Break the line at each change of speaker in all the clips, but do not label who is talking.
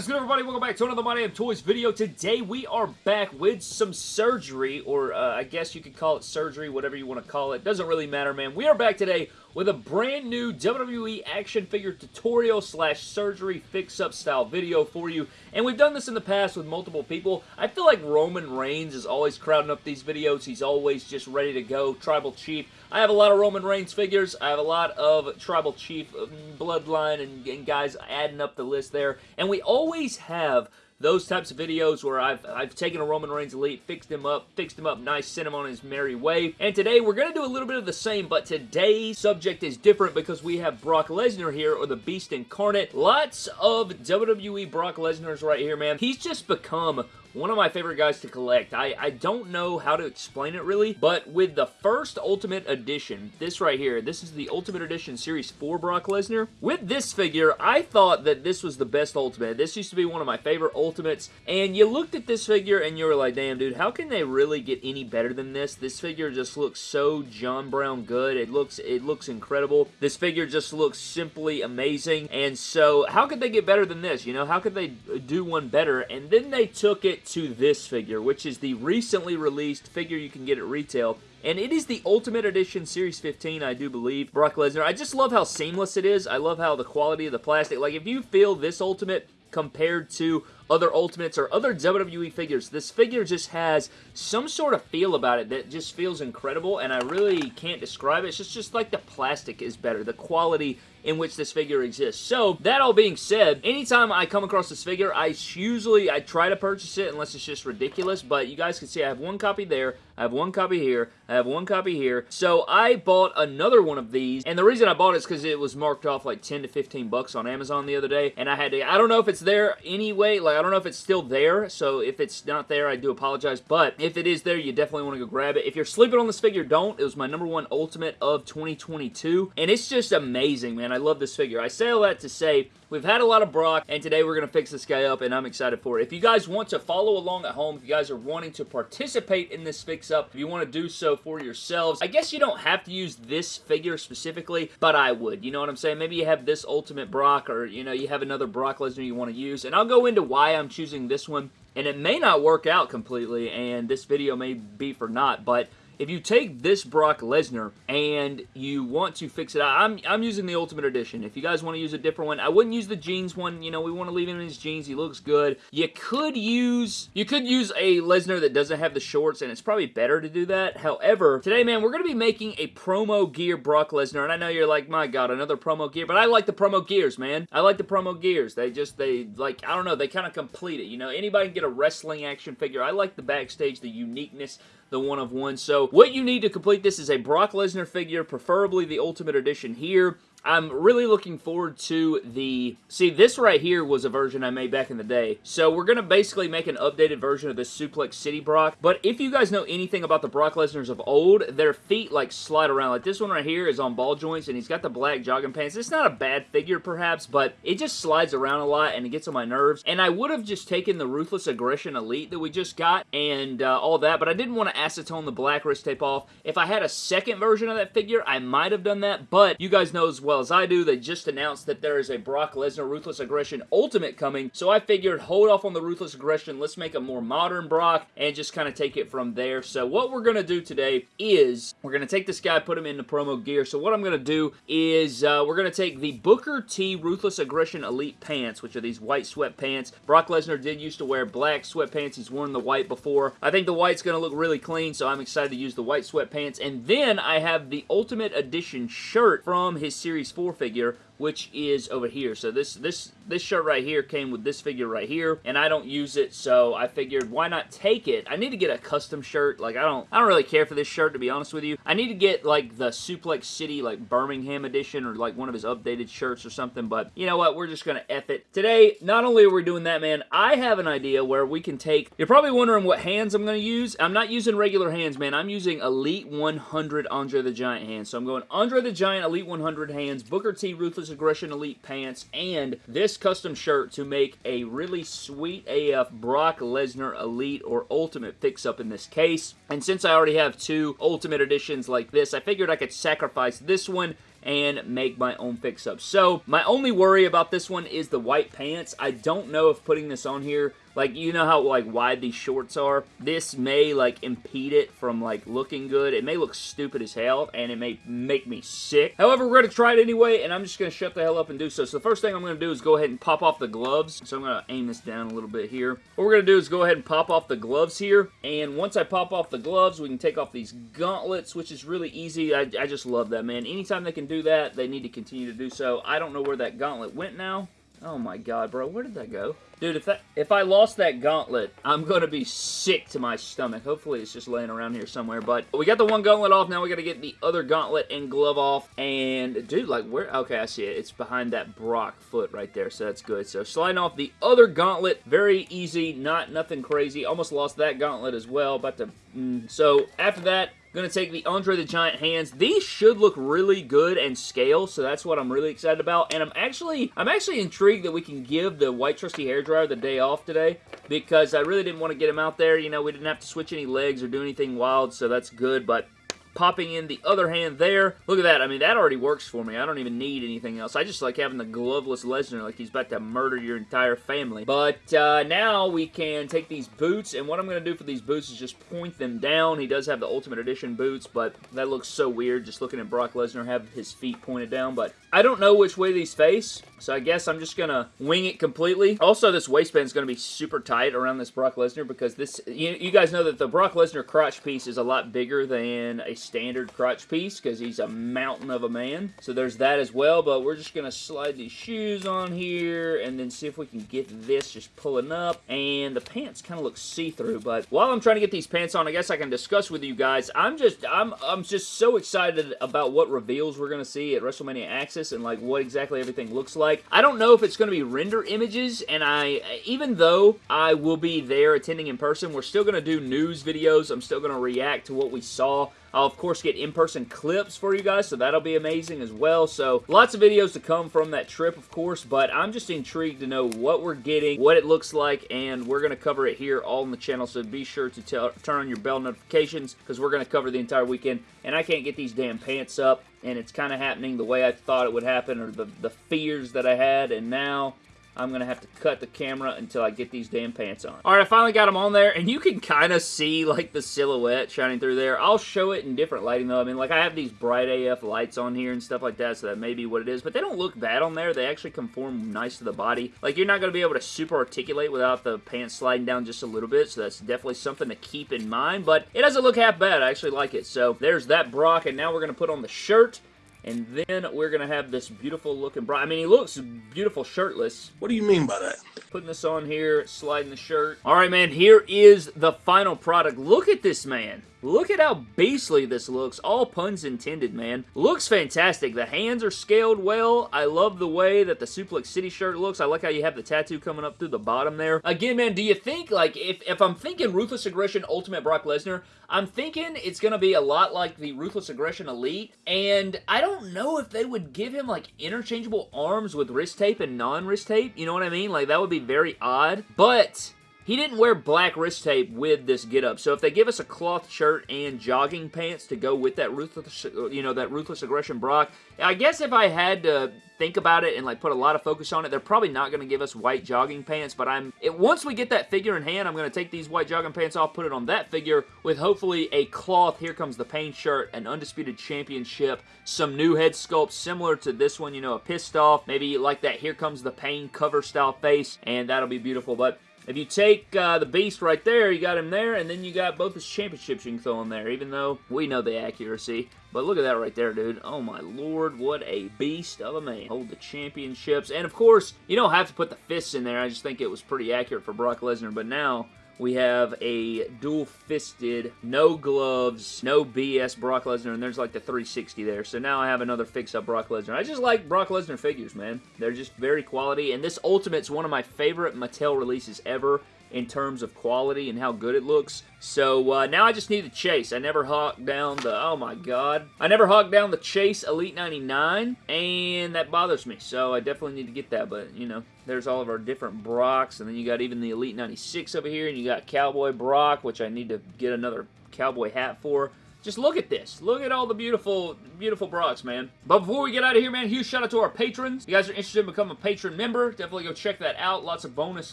What is good everybody? Welcome back to another My Damn Toys video. Today we are back with some surgery, or uh, I guess you could call it surgery, whatever you want to call it. Doesn't really matter, man. We are back today with a brand new WWE action figure tutorial slash surgery fix-up style video for you. And we've done this in the past with multiple people. I feel like Roman Reigns is always crowding up these videos. He's always just ready to go. Tribal Chief. I have a lot of Roman Reigns figures. I have a lot of Tribal Chief um, Bloodline and, and guys adding up the list there. And we always have those types of videos where I've, I've taken a Roman Reigns Elite, fixed him up, fixed him up nice, sent him on his merry way. And today we're going to do a little bit of the same, but today's subject is different because we have Brock Lesnar here, or the Beast Incarnate. Lots of WWE Brock Lesnar's right here, man. He's just become one of my favorite guys to collect. I, I don't know how to explain it really, but with the first Ultimate Edition, this right here, this is the Ultimate Edition Series 4 Brock Lesnar. With this figure, I thought that this was the best Ultimate. This used to be one of my favorite Ultimates, and you looked at this figure and you were like, damn dude, how can they really get any better than this? This figure just looks so John Brown good. It looks, it looks incredible. This figure just looks simply amazing, and so how could they get better than this? You know, how could they do one better? And then they took it to this figure, which is the recently released figure you can get at retail. And it is the Ultimate Edition Series 15, I do believe, Brock Lesnar. I just love how seamless it is. I love how the quality of the plastic, like if you feel this Ultimate compared to other Ultimates or other WWE figures. This figure just has some sort of feel about it that just feels incredible, and I really can't describe it. It's just, just like the plastic is better. The quality in which this figure exists. So, that all being said, anytime I come across this figure, I usually, I try to purchase it unless it's just ridiculous, but you guys can see I have one copy there, I have one copy here, I have one copy here. So, I bought another one of these, and the reason I bought it is because it was marked off like 10 to 15 bucks on Amazon the other day, and I had to, I don't know if it's there anyway, like, I don't know if it's still there, so if it's not there, I do apologize, but if it is there, you definitely want to go grab it. If you're sleeping on this figure, don't. It was my number one Ultimate of 2022, and it's just amazing, man. I love this figure. I say all that to say, we've had a lot of Brock, and today we're going to fix this guy up, and I'm excited for it. If you guys want to follow along at home, if you guys are wanting to participate in this fix-up, if you want to do so for yourselves, I guess you don't have to use this figure specifically, but I would. You know what I'm saying? Maybe you have this Ultimate Brock, or, you know, you have another Brock Lesnar you want to use, and I'll go into why I'm choosing this one, and it may not work out completely, and this video may be for not, but if you take this Brock Lesnar and you want to fix it out, I'm, I'm using the Ultimate Edition. If you guys want to use a different one, I wouldn't use the jeans one. You know, we want to leave him in his jeans. He looks good. You could use, you could use a Lesnar that doesn't have the shorts, and it's probably better to do that. However, today, man, we're going to be making a promo gear Brock Lesnar, and I know you're like, my God, another promo gear, but I like the promo gears, man. I like the promo gears. They just, they, like, I don't know, they kind of complete it, you know? Anybody can get a wrestling action figure. I like the backstage, the uniqueness, the one of one. So what you need to complete this is a Brock Lesnar figure, preferably the Ultimate Edition here. I'm really looking forward to the... See, this right here was a version I made back in the day. So we're going to basically make an updated version of this Suplex City Brock. But if you guys know anything about the Brock Lesnars of old, their feet like slide around. Like this one right here is on ball joints and he's got the black jogging pants. It's not a bad figure perhaps, but it just slides around a lot and it gets on my nerves. And I would have just taken the Ruthless Aggression Elite that we just got and uh, all that, but I didn't want to acetone the black wrist tape off. If I had a second version of that figure, I might have done that, but you guys know as well well as I do, they just announced that there is a Brock Lesnar Ruthless Aggression Ultimate coming, so I figured hold off on the Ruthless Aggression, let's make a more modern Brock, and just kind of take it from there. So what we're going to do today is, we're going to take this guy, put him in the promo gear, so what I'm going to do is, uh, we're going to take the Booker T Ruthless Aggression Elite Pants, which are these white sweatpants. Brock Lesnar did used to wear black sweatpants, he's worn the white before. I think the white's going to look really clean, so I'm excited to use the white sweatpants, and then I have the Ultimate Edition shirt from his Series Series 4 figure which is over here. So this this this shirt right here came with this figure right here, and I don't use it, so I figured why not take it? I need to get a custom shirt. Like I don't I don't really care for this shirt to be honest with you. I need to get like the Suplex City like Birmingham edition or like one of his updated shirts or something, but you know what? We're just gonna F it. Today, not only are we doing that, man, I have an idea where we can take, you're probably wondering what hands I'm gonna use. I'm not using regular hands, man. I'm using Elite 100 Andre the Giant hands. So I'm going Andre the Giant Elite 100 hands, Booker T Aggression Elite pants, and this custom shirt to make a really sweet AF Brock Lesnar Elite or Ultimate fix-up in this case. And since I already have two Ultimate editions like this, I figured I could sacrifice this one and make my own fix-up. So, my only worry about this one is the white pants. I don't know if putting this on here like, you know how, like, wide these shorts are? This may, like, impede it from, like, looking good. It may look stupid as hell, and it may make me sick. However, we're going to try it anyway, and I'm just going to shut the hell up and do so. So the first thing I'm going to do is go ahead and pop off the gloves. So I'm going to aim this down a little bit here. What we're going to do is go ahead and pop off the gloves here, and once I pop off the gloves, we can take off these gauntlets, which is really easy. I, I just love that, man. Anytime they can do that, they need to continue to do so. I don't know where that gauntlet went now. Oh my god, bro. Where did that go? Dude, if that, if I lost that gauntlet, I'm to be sick to my stomach. Hopefully it's just laying around here somewhere. But we got the one gauntlet off. Now we got to get the other gauntlet and glove off. And, dude, like, where? Okay, I see it. It's behind that Brock foot right there, so that's good. So sliding off the other gauntlet. Very easy. Not nothing crazy. Almost lost that gauntlet as well. About to... Mm, so after that, Going to take the Andre the Giant hands. These should look really good and scale, so that's what I'm really excited about. And I'm actually I'm actually intrigued that we can give the White Trusty Hair Dryer the day off today because I really didn't want to get him out there. You know, we didn't have to switch any legs or do anything wild, so that's good. But popping in the other hand there. Look at that. I mean, that already works for me. I don't even need anything else. I just like having the gloveless Lesnar like he's about to murder your entire family. But uh, now we can take these boots, and what I'm going to do for these boots is just point them down. He does have the Ultimate Edition boots, but that looks so weird just looking at Brock Lesnar have his feet pointed down. But I don't know which way these face, so I guess I'm just going to wing it completely. Also, this waistband is going to be super tight around this Brock Lesnar because this, you, you guys know that the Brock Lesnar crotch piece is a lot bigger than a standard crotch piece because he's a mountain of a man. So there's that as well, but we're just going to slide these shoes on here and then see if we can get this just pulling up. And the pants kind of look see-through, but while I'm trying to get these pants on, I guess I can discuss with you guys. I'm just, I'm, I'm just so excited about what reveals we're going to see at WrestleMania Access and like what exactly everything looks like. I don't know if it's going to be render images, and I, even though I will be there attending in person, we're still going to do news videos. I'm still going to react to what we saw I'll, of course, get in-person clips for you guys, so that'll be amazing as well. So, lots of videos to come from that trip, of course, but I'm just intrigued to know what we're getting, what it looks like, and we're going to cover it here all on the channel, so be sure to turn on your bell notifications, because we're going to cover the entire weekend, and I can't get these damn pants up, and it's kind of happening the way I thought it would happen, or the, the fears that I had, and now I'm going to have to cut the camera until I get these damn pants on. Alright, I finally got them on there, and you can kind of see, like, the silhouette shining through there. I'll show it in different lighting, though. I mean, like, I have these bright AF lights on here and stuff like that, so that may be what it is, but they don't look bad on there. They actually conform nice to the body. Like, you're not going to be able to super articulate without the pants sliding down just a little bit, so that's definitely something to keep in mind, but it doesn't look half bad. I actually like it. So, there's that Brock, and now we're going to put on the shirt. And then we're going to have this beautiful looking bra. I mean, he looks beautiful shirtless.
What do you mean by that?
Putting this on here, sliding the shirt. All right, man, here is the final product. Look at this, man. Look at how beastly this looks. All puns intended, man. Looks fantastic. The hands are scaled well. I love the way that the Suplex City shirt looks. I like how you have the tattoo coming up through the bottom there. Again, man, do you think, like, if, if I'm thinking Ruthless Aggression Ultimate Brock Lesnar, I'm thinking it's going to be a lot like the Ruthless Aggression Elite, and I don't know if they would give him, like, interchangeable arms with wrist tape and non-wrist tape. You know what I mean? Like, that would be very odd. But he didn't wear black wrist tape with this getup, so if they give us a cloth shirt and jogging pants to go with that ruthless, you know, that ruthless aggression Brock, I guess if I had to think about it and like put a lot of focus on it, they're probably not going to give us white jogging pants, but I'm it, once we get that figure in hand, I'm going to take these white jogging pants off, put it on that figure with hopefully a cloth, here comes the pain shirt, an undisputed championship, some new head sculpts similar to this one, you know, a pissed off, maybe like that here comes the pain cover style face, and that'll be beautiful, but if you take uh, the Beast right there, you got him there, and then you got both his championships you can throw in there, even though we know the accuracy. But look at that right there, dude. Oh my lord, what a beast of a man. Hold the championships. And of course, you don't have to put the fists in there. I just think it was pretty accurate for Brock Lesnar. But now, we have a dual-fisted, no gloves, no BS Brock Lesnar, and there's like the 360 there. So now I have another fix-up Brock Lesnar. I just like Brock Lesnar figures, man. They're just very quality, and this Ultimate's one of my favorite Mattel releases ever in terms of quality and how good it looks. So uh, now I just need the Chase. I never hawked down the, oh my god. I never hawked down the Chase Elite 99, and that bothers me. So I definitely need to get that, but you know, there's all of our different Brocks, and then you got even the Elite 96 over here, and you got Cowboy Brock, which I need to get another cowboy hat for. just look at this. Look at all the beautiful, beautiful Brocks, man. But before we get out of here, man, huge shout out to our patrons. If you guys are interested in becoming a patron member, definitely go check that out. Lots of bonus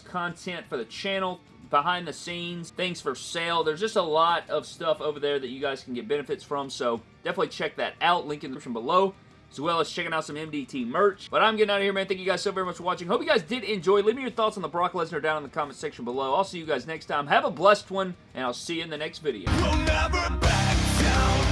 content for the channel behind the scenes, things for sale. There's just a lot of stuff over there that you guys can get benefits from, so definitely check that out. Link in the description below as well as checking out some MDT merch. But I'm getting out of here, man. Thank you guys so very much for watching. Hope you guys did enjoy. Leave me your thoughts on the Brock Lesnar down in the comment section below. I'll see you guys next time. Have a blessed one, and I'll see you in the next video. We'll